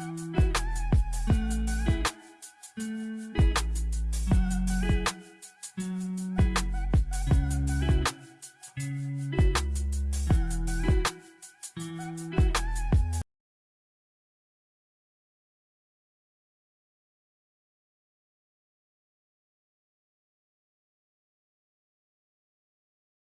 Bye.